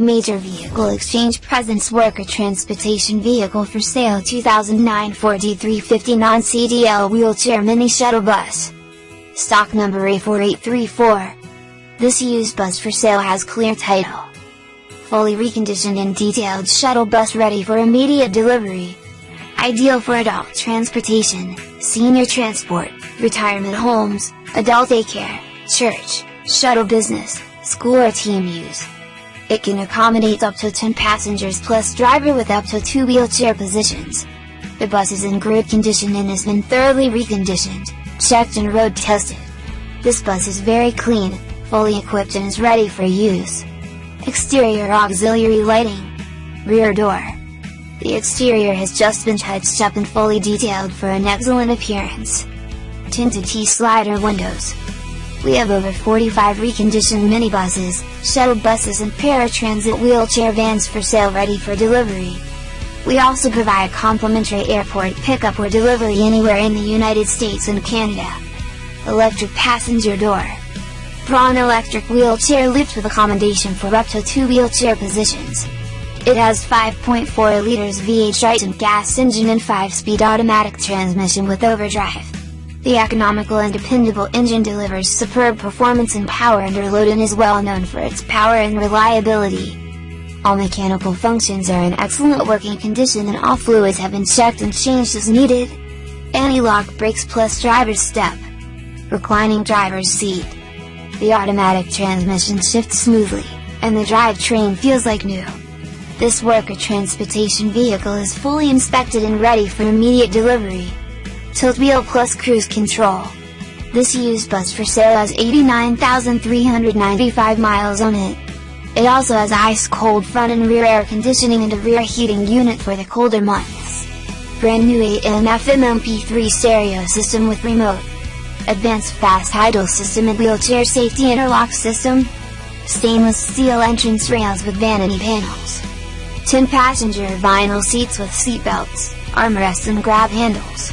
Major Vehicle Exchange Presents Worker Transportation Vehicle for Sale 2009 Ford E350 Non-CDL Wheelchair Mini Shuttle Bus. Stock number A4834. This used bus for sale has clear title. Fully reconditioned and detailed shuttle bus ready for immediate delivery. Ideal for adult transportation, senior transport, retirement homes, adult daycare, church, shuttle business, school or team use. It can accommodate up to 10 passengers plus driver with up to 2 wheelchair positions. The bus is in great condition and has been thoroughly reconditioned, checked and road tested. This bus is very clean, fully equipped and is ready for use. Exterior auxiliary lighting. Rear door. The exterior has just been touched up and fully detailed for an excellent appearance. Tinted T-slider windows, we have over 45 reconditioned minibuses, shuttle buses and paratransit wheelchair vans for sale ready for delivery. We also provide complimentary airport pickup or delivery anywhere in the United States and Canada. Electric passenger door. Braun electric wheelchair lift with accommodation for up to 2 wheelchair positions. It has 5.4 liters V8 Triton gas engine and 5-speed automatic transmission with overdrive. The economical and dependable engine delivers superb performance and power under load and is well known for its power and reliability. All mechanical functions are in excellent working condition and all fluids have been checked and changed as needed. Anti-lock brakes plus driver's step. Reclining driver's seat. The automatic transmission shifts smoothly, and the drivetrain feels like new. This worker transportation vehicle is fully inspected and ready for immediate delivery tilt wheel plus cruise control. This used bus for sale has 89,395 miles on it. It also has ice cold front and rear air conditioning and a rear heating unit for the colder months. Brand new AM FM MP3 stereo system with remote. Advanced fast idle system and wheelchair safety interlock system. Stainless steel entrance rails with vanity panels. 10 passenger vinyl seats with seat belts, armrests and grab handles.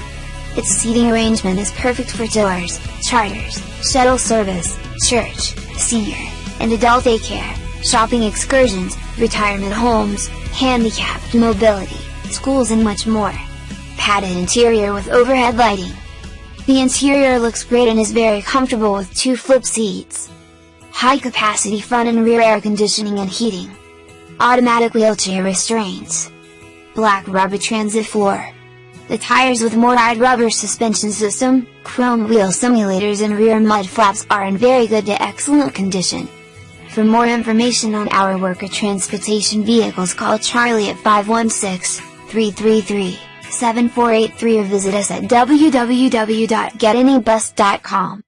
Its seating arrangement is perfect for tours, charters, shuttle service, church, senior, and adult daycare, shopping excursions, retirement homes, handicapped mobility, schools and much more. Padded interior with overhead lighting. The interior looks great and is very comfortable with two flip seats. High capacity front and rear air conditioning and heating. Automatic wheelchair restraints. Black rubber transit floor. The tires with MORryde rubber suspension system, chrome wheel simulators and rear mud flaps are in very good to excellent condition. For more information on our worker transportation vehicles call Charlie at 516-333-7483 or visit us at www.getanybus.com.